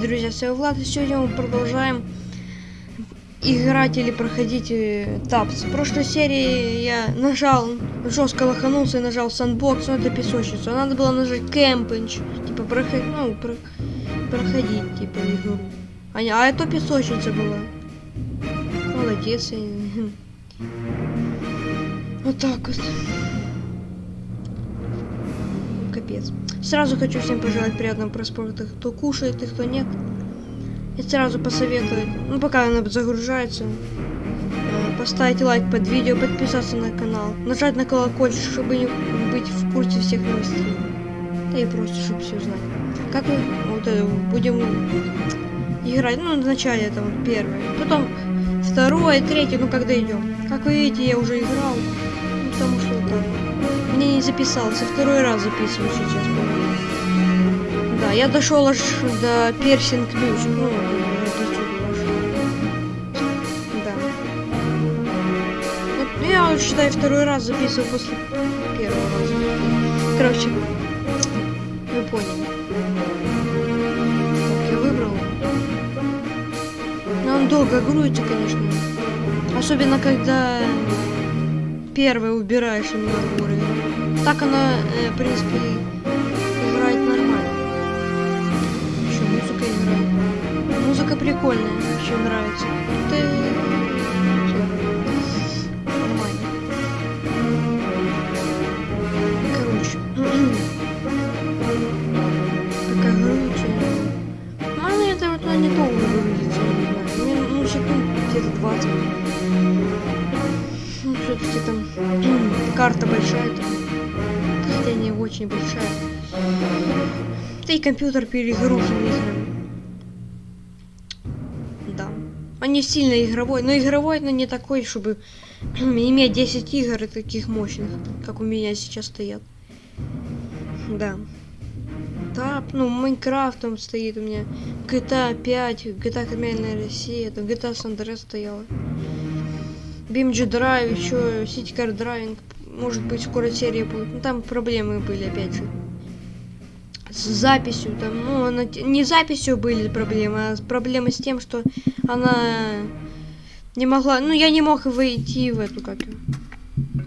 Привет, друзья, с вами Влад, и сегодня мы продолжаем играть или проходить э, тапс. В прошлой серии я нажал, жестко лоханулся и нажал сандбокс, но это песочницу. Надо было нажать кемпинч, типа проходить, ну, про, проходить, типа, игру. А, не, а это песочница была. Молодец. я- Вот так вот. Капец. Сразу хочу всем пожелать приятного просмотра, кто кушает и кто нет. И сразу посоветовать, ну пока она загружается, э, поставить лайк под видео, подписаться на канал, нажать на колокольчик, чтобы не быть в курсе всех новостей. Да и просто, чтобы все знать. Как мы вот это, будем играть, ну, в начале это вот первое. Потом второе, третье, ну, когда идем. Как вы видите, я уже играл, ну, потому что. Мне не записался, второй раз записываю сейчас. Да, я дошел аж до персинг ключ. Ну. Да. Вот я считаю, второй раз записываю после первого раза. Короче, вы поняли. Так, я выбрал. Но он долго грузится, конечно. Особенно, когда первый убираешь именно уровень. Так она, э, в принципе, играет нормально. Еще музыка играет. Музыка прикольная, еще нравится. Нормально. Короче. Такая горючая. Ну, она это вот она не долго грузится, я не знаю. Мне, ну, секунд где-то 20. Ну, все-таки там карта большая там. Очень большая. Да и компьютер перегружен играми. Да. Он не сильно игровой, но игровой, но не такой, чтобы иметь 10 игр таких мощных, как у меня сейчас стоят. Да. Да, ну, Майнкрафт там стоит у меня, GTA 5, GTA Каменная Россия, там GTA San Andreas стояла. BMG Drive, еще City Car Driving, может быть, скоро серия будет. Ну, там проблемы были, опять же. С записью, там, ну, она, не с записью были проблемы, а проблемы с тем, что она не могла, ну, я не мог войти в эту, как.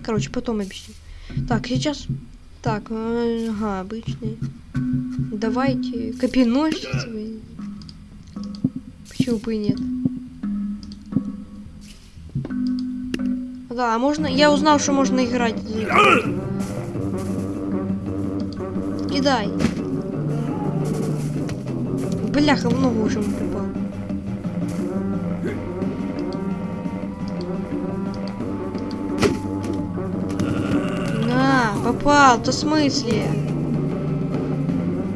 Короче, потом объясню. Так, сейчас, так, э, ага, обычный. Давайте, копиносец вы. Почему бы и нет? Да, а можно... Я узнал, что можно играть. Кидай. Бляха, в ногу уже попал. На, попал, то в смысле?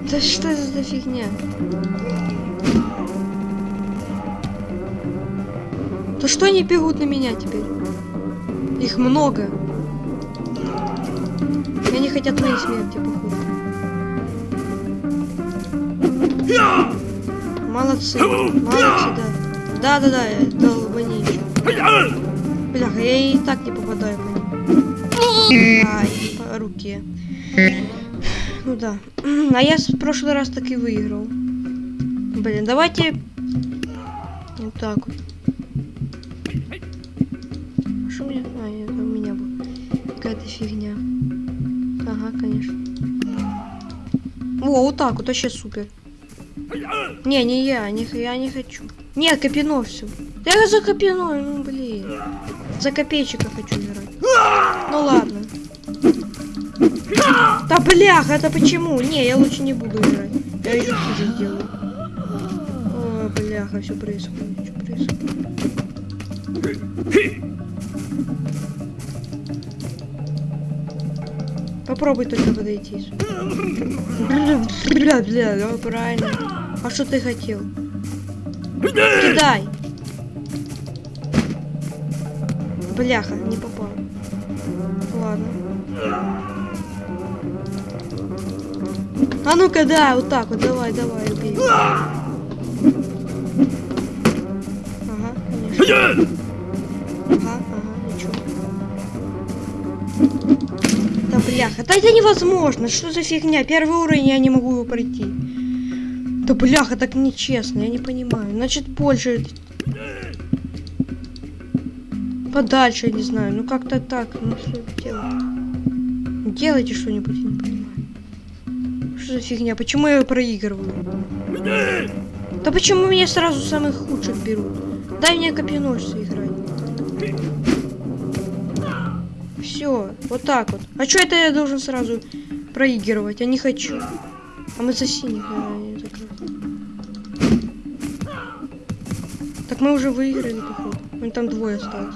Да что это за фигня? Да что они бегут на меня теперь? Их много. И они хотят моей смерти, походу. Молодцы. Молодцы, да. Да-да-да, долбани. Бляха, я и так не попадаю по ним. Ай, по руке. Ну да. А я в прошлый раз так и выиграл. Блин, давайте... Вот так вот. Конечно. О, вот так вот, вообще супер. Не, не я, не, я не хочу. Нет, Копино все. Я за Копино, ну блин. За копейчика хочу играть. Ну ладно. Да бляха, это почему? Не, я лучше не буду играть. Я еще хуже сделаю. О, бляха, все происходит. Что происходит? Попробуй только подойти. Бля, бля, ну правильно. А что ты хотел? Кидай. Бляха, не попал. Ладно. А ну-ка, да, вот так вот, давай, давай, убей. Ага, конечно. Ага, бляха, да это невозможно, что за фигня? Первый уровень я не могу его пройти. Да бляха, так нечестно, я не понимаю. Значит, больше... Подальше, я не знаю. Ну как-то так. Ну что делать? Делайте что-нибудь, я не понимаю. Что за фигня? Почему я проигрываю? Да почему меня сразу самых худших берут? Дай мне копьеносца играть. Все, вот так вот. А что это я должен сразу проигрывать? Я не хочу. А мы за синих, а, не. Так мы уже выиграли, походу. Вон там двое осталось.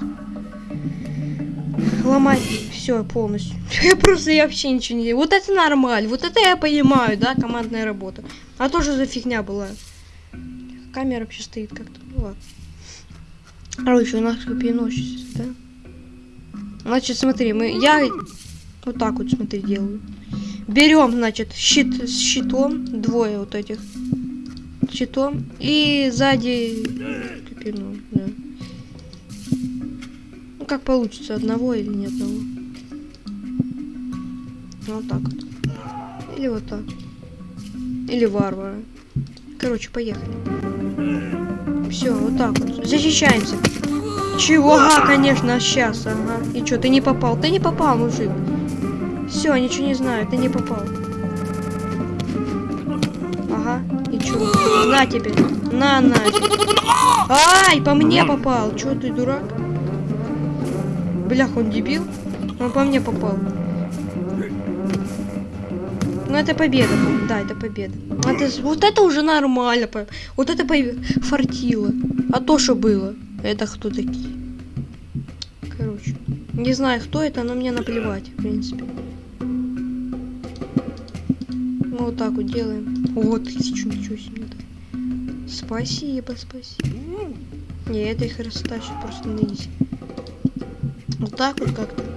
Ломать все полностью. Я просто я вообще ничего не делаю. Вот это нормально. Вот это я понимаю, да, командная работа. А то что за фигня была. Камера вообще стоит как-то. Ну ладно. Короче, у нас копьеносец, да? Значит, смотри, мы. Я вот так вот, смотри, делаю. Берем, значит, щит с щитом. Двое вот этих. Щитом. И сзади копьеном, да. Ну как получится, одного или не одного. Вот так вот. Или вот так. Или варвара. Короче, поехали. Все, вот так вот. Защищаемся. Чего? Ага, конечно, сейчас, ага. И что, ты не попал? Ты не попал, мужик. Все, ничего не знаю, ты не попал. Ага, и чё? На тебе. На, на. Ай, по мне попал. Чё, ты дурак? Блях, он дебил? Он по мне попал. Ну это победа, да, это победа. Это, вот это уже нормально, вот это фартило. А то, что было, это кто такие? Короче, не знаю, кто это, но мне наплевать, в принципе. Мы вот так вот делаем. Вот тысячу, ничего себе. Спасибо, спасибо. Не, это их растащит просто на изи. Вот так вот как-то.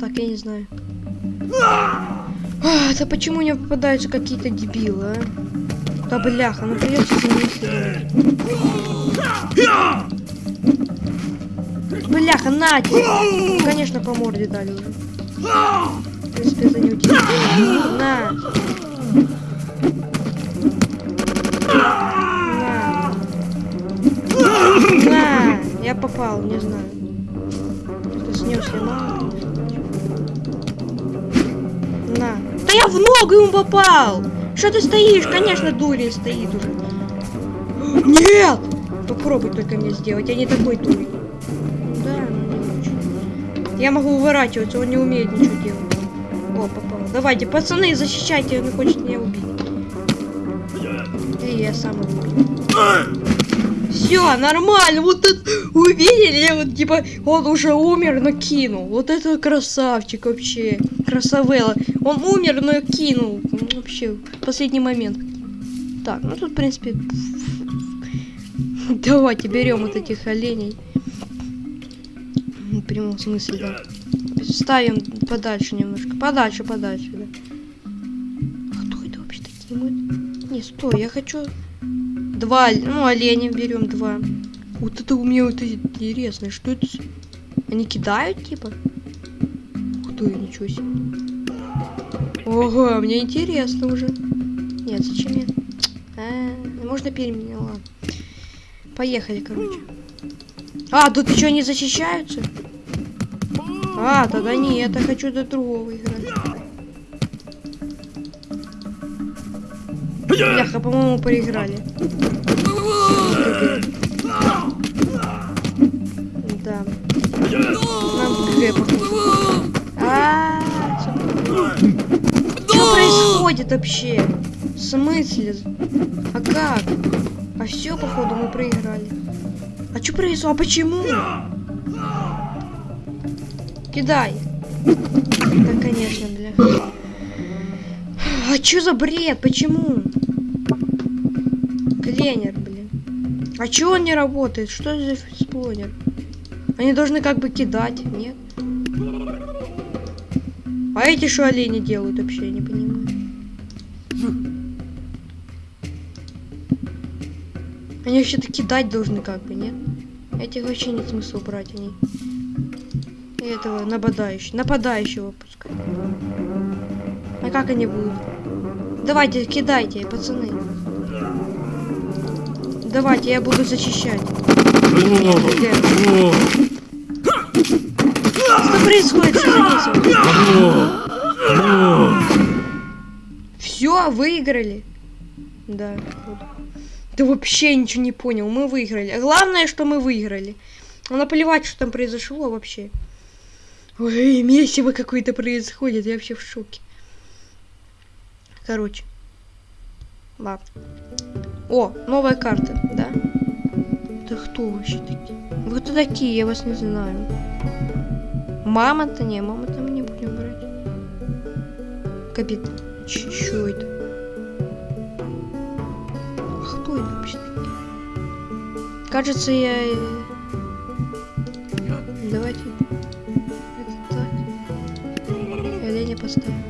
так, я не знаю. А, да почему мне попадаются какие-то дебилы, а? Да бляха, ну придется за Бляха, на! Конечно, по морде дали уже. В принципе, за него На! На! На! Я попал, не знаю. Снес я мало, Да я в ногу ему попал! Что ты стоишь? Конечно, дурень стоит уже. Нет! Попробуй только мне сделать, я не такой дурень. Да, ну не Я могу уворачиваться, он не умеет ничего делать. О, попал. Давайте, пацаны, защищайте, он хочет меня убить. И я сам его убью. Все, нормально. Вот это увидели, вот типа он уже умер, но кинул. Вот это красавчик вообще. Красавелла. Он умер, но кинул. Вообще, последний момент. Так, ну тут, в принципе... Давайте берем вот этих оленей. В прямом смысле, да. Ставим подальше немножко. Подальше, подальше, да. А кто это вообще такие? Мы... Не, стой, я хочу Два, ну, оленя берем два. Вот это у меня вот интересно. Что это? Они кидают, типа? Ух ты, ничего себе. Ого, мне интересно уже. Нет, зачем я? А, можно переменила. Поехали, короче. А, тут еще не защищаются? А, тогда нет, я хочу до другого играть. Бляха, по-моему, проиграли. Да. Нам ГГ. А, что происходит вообще? В смысле? А как? А все, походу, мы проиграли. А что произошло? А почему? Кидай. Да, конечно, бля. А что за бред? Почему? Кленер, блин. А чего он не работает? Что за сплонер? Они должны как бы кидать, нет? А эти что олени делают вообще, я не понимаю. Они вообще-то кидать должны как бы, нет? Этих вообще нет смысла брать, они... этого нападающего, нападающего пускай. А как они будут? Давайте, кидайте, пацаны. Давайте, я буду зачищать. Что происходит? Что за весело? Все, выиграли. Да. Ты вообще ничего не понял. Мы выиграли. Главное, что мы выиграли. Ну, наплевать, что там произошло вообще. Ой, месиво какое-то происходит. Я вообще в шоке. Короче. Ладно. О, новая карта, да? Да кто вообще такие? Вы кто такие? Я вас не знаю. Мама-то не, мама-то мы не будем брать. Капит. Чё это? Кто это вообще такие? Кажется, я... э, Давайте... Это так. Я поставлю.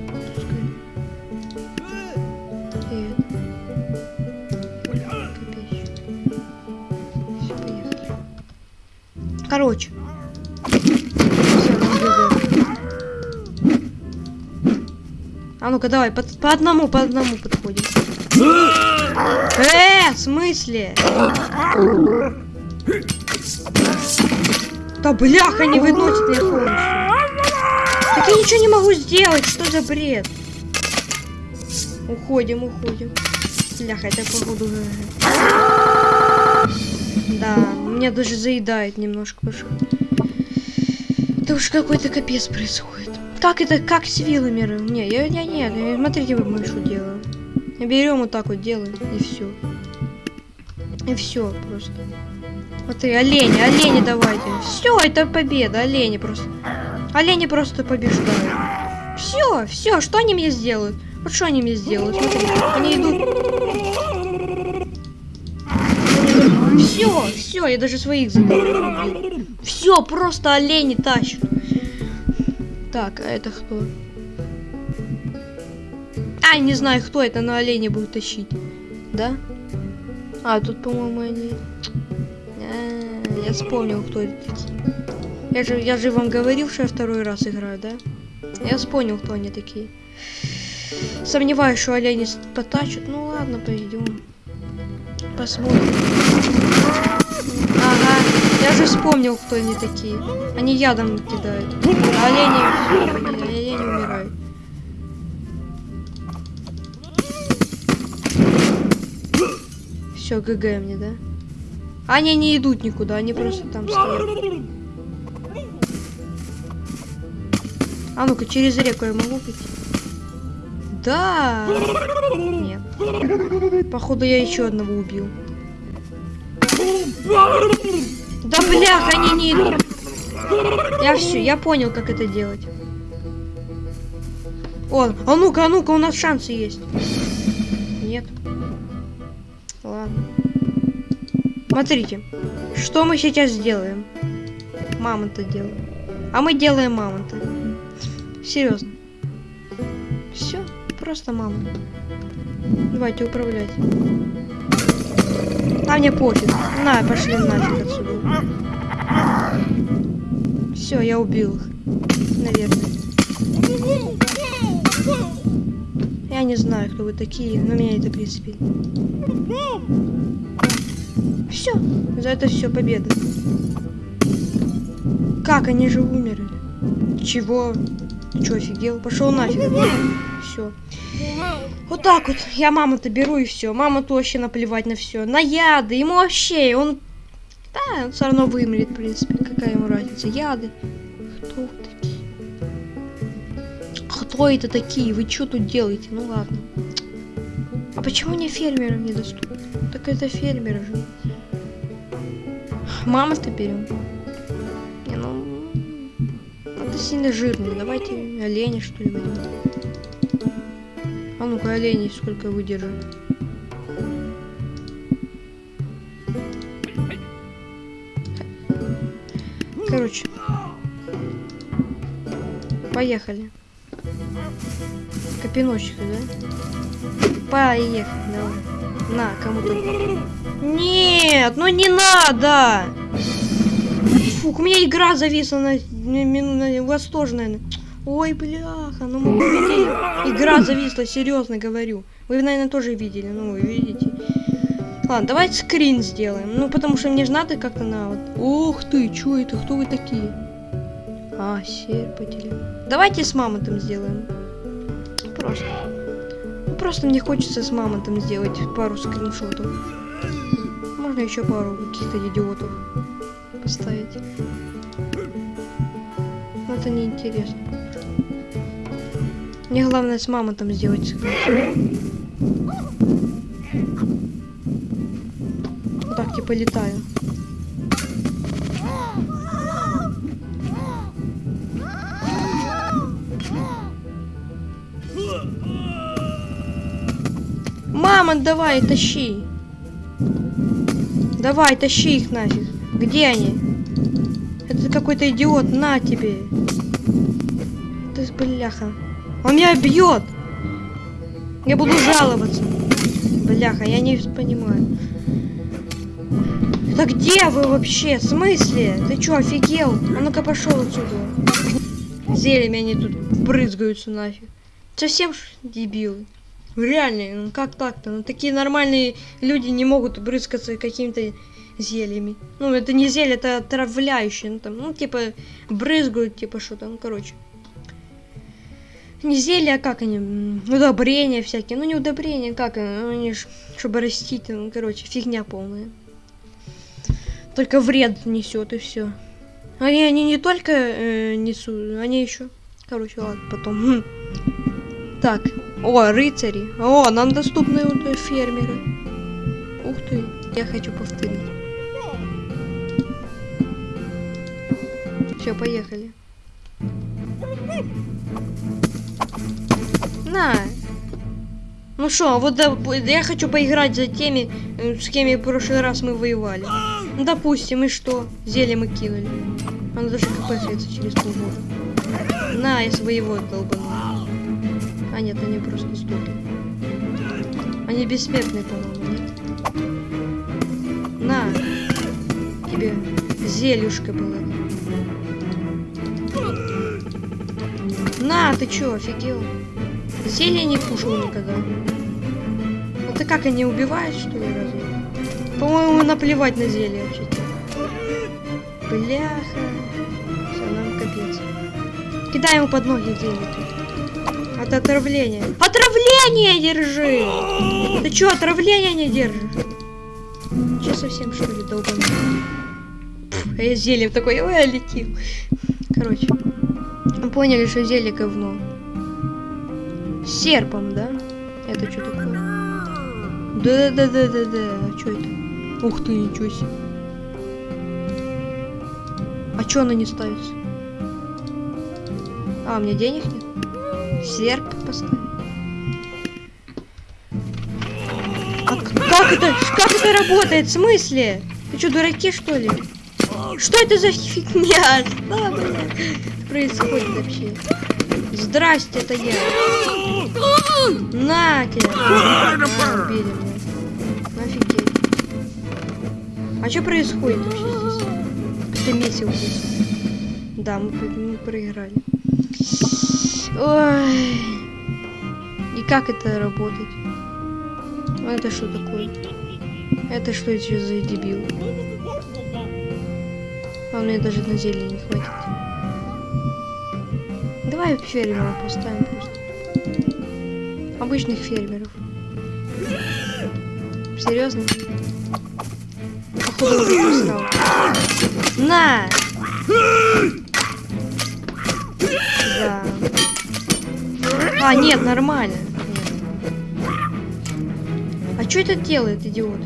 Ну-ка, давай, по, по одному, по одному подходим. Э, в смысле? Да бляха, не выносит меня полностью. Так я ничего не могу сделать, что за бред? Уходим, уходим. Бляха, это походу... Да, меня даже заедает немножко. Это уж какой-то капец происходит. Как это, как с вилами? Не, я, я нет, я- смотрите, вот мы что делаем. Берем вот так вот делаем, и все. И все просто. Смотри, олени, олени давайте. Все, это победа, олени просто. Олени просто побеждают. Все, все, что они мне сделают? Вот что они мне сделают? Смотри, они идут. Все, все, я даже своих забыл. Все, просто олени тащат. Так, а это кто? А, не знаю, кто это, но олени будут тащить. Да? А, тут, по-моему, они... А, я вспомнил, кто это такие. Я же, я же вам говорил, что я второй раз играю, да? Я вспомнил, кто они такие. Сомневаюсь, что олени потащат. Ну ладно, пойдем. Посмотрим. Я же вспомнил, кто они такие. Они ядом кидают. А олени, олени умирают. Все, ГГ мне, да? Они не идут никуда, они просто там стоят. А ну-ка, через реку я могу пойти? Да! Нет. Походу, я еще одного убил. Да блях, они не идут. Я все, я понял, как это делать. О, а ну-ка, а ну-ка, у нас шансы есть. Нет. Ладно. Смотрите, что мы сейчас сделаем? Мамонта делаем. А мы делаем мамонта. Серьезно. Все, просто мамонт. Давайте управлять. А мне пофиг. На, пошли нафиг отсюда. Все, я убил их. Наверное. Я не знаю, кто вы такие, но меня это в принципе. Все, за это все победа. Как они же умерли? Чего? Ты чё, офигел? Пошел нафиг. Все. Вот так вот. Я маму-то беру и все. Мама-то вообще наплевать на все. На яды. Ему вообще. Он. Да, он все равно вымрет, в принципе. Какая ему разница? Яды. Кто такие? Кто это такие? Вы что тут делаете? Ну ладно. А почему не фермерам недоступно? Так это фермеры же. Мама-то берем. Не, ну... Это сильно жирно. Давайте оленя, что ли. А ну-ка, олени сколько выдержат. Короче. Поехали. Копиночек, да? Поехали, давай. На, кому-то. Нет, ну не надо! Фух, у меня игра зависла на, на, на- у вас тоже, наверное. Ой, бляха, ну мы видели. Игра зависла, серьезно говорю. Вы, наверное, тоже видели, ну вы видите. Ладно, давайте скрин сделаем. Ну, потому что мне же надо как-то на вот. Ух ты, чё это? Кто вы такие? А, серпатели. Давайте с мамонтом сделаем. Просто. Ну, Просто мне хочется с мамонтом сделать пару скриншотов. Можно еще пару каких-то идиотов поставить. Но это неинтересно. Мне главное с мамонтом сделать скриншот. Вот так типа летаю. Мамонт, давай, тащи. Давай, тащи их нафиг. Где они? Это какой-то идиот, на тебе. Ты бляха. Он меня бьет. Я буду жаловаться. Бляха, я не понимаю. Да где вы вообще? В смысле? Ты чё, офигел? А ну-ка пошел отсюда. Зельями они тут брызгаются нафиг. Совсем дебилы. Реально, ну как так-то? Ну такие нормальные люди не могут брызгаться какими-то зельями. Ну это не зелье, это отравляющее. Ну там, ну типа брызгают, типа что там, короче. Не зелья, а как они? Удобрения всякие. Ну не удобрения, как они? Ну, они ж, чтобы растить, ну короче, фигня полная. Только вред несет и все. Они, они не только э, несут, они еще. Короче, ладно, потом. Так. О, рыцари. О, нам доступны вот, э, фермеры. Ух ты. Я хочу повторить. Все, поехали. На. Ну что, вот да, я хочу поиграть за теми, э, с кем в прошлый раз мы воевали. Ну, допустим, и что? Зелье мы кинули. Он даже кпхается через полгода. На, я своего долбанул. А нет, они просто сдохли. Они бессмертные, по-моему, нет? На. Тебе зельюшка было. На, ты чё, офигел? Зелье не кушал никогда. Это как, они убивают, что ли, разве? По-моему, наплевать на зелье вообще. Бляха. Все, нам капец. Кидай ему под ноги зелье тут. Это отравление. Держи! Ты чё, отравление не держишь? Че совсем что ли долбаный? Пф, а я зельем такой, ой, я летел. Короче, поняли, что зелье говно. Серпом, да? Это что такое? Да-да-да-да-да. А что это? Ух ты, ничего себе. А чё она не ставится? А, у меня денег нет? Серп поставить. А как это? Как это работает? В смысле? Ты что, дураки, что ли? Что это за фигня? Что, блядь, происходит вообще? Здрасте, это я. На убили меня. Офигеть. А что происходит вообще здесь? Ты месил здесь. Да, мы, мы проиграли. Ой. И как это работает? А Это что такое? Это что еще за дебил? А мне даже на зелье не хватит. Давай фермеров поставим просто. Обычных фермеров. Серьезно? Походу уже просрал. На! Да. А, нет, нормально. А что это делает, идиот?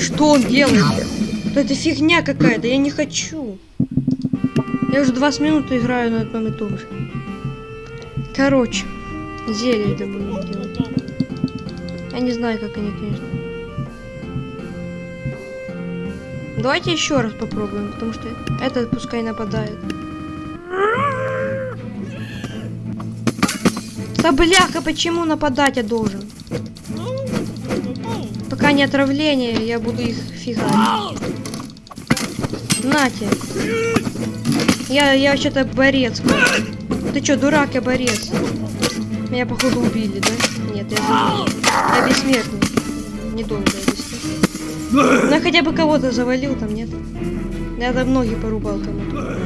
Что он делает? Это фигня какая-то, я не хочу. Я уже 20 минут играю на одном и том же. Короче, зелье это будем делать. Я не знаю, как они, конечно. Давайте еще раз попробуем, потому что этот пускай нападает. Да бляха, почему нападать я должен? Пока не отравление, я буду их фигать. Нате. Я, я вообще-то борец. Ты чё, дурак, я борец. Меня, походу, убили, да? Нет, я живой. Я бессмертный. Недолго я бессмертный. Ну, я хотя бы кого-то завалил там, нет? Я там ноги порубал кому-то.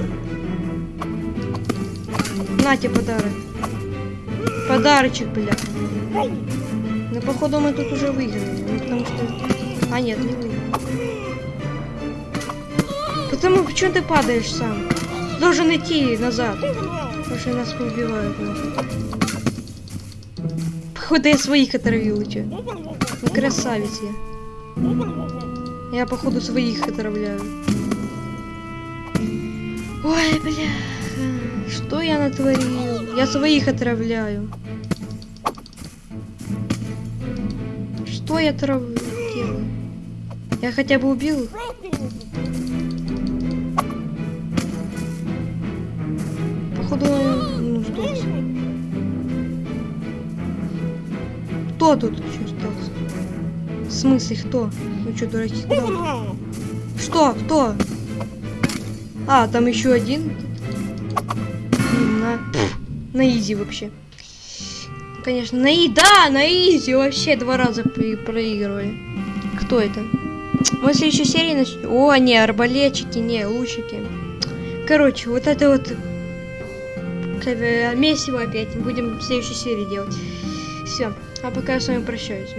На тебе подарок. Подарочек, бля. Ну, походу, мы тут уже выиграли. Ну, потому что... А, нет, не выиграли. Потому почему ты падаешь сам? Должен идти назад. Потому что нас поубивают. нахуй. Походу, я своих отравил, чё? Ну, красавец я. Я, походу, своих отравляю. Ой, бля. Что я натворил? Я своих отравляю. Что я трав... делаю? Я хотя бы убил их? Походу, ну. Кто тут еще остался? В смысле, кто? Ну что, дураки, куда? Что? Кто? А, там еще один. На, на изи вообще. Конечно, на и да, на изи вообще два раза проигрывали. Кто это? Мы следующей серии начнем. О, не, арбалетчики, не, лучики. Короче, вот это вот бы, месиво опять. Будем в следующей серии делать. Все. А пока я с вами прощаюсь.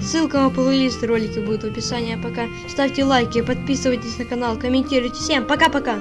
Ссылка на плейлист ролики будет в описании. А пока ставьте лайки, подписывайтесь на канал, комментируйте. Всем пока-пока.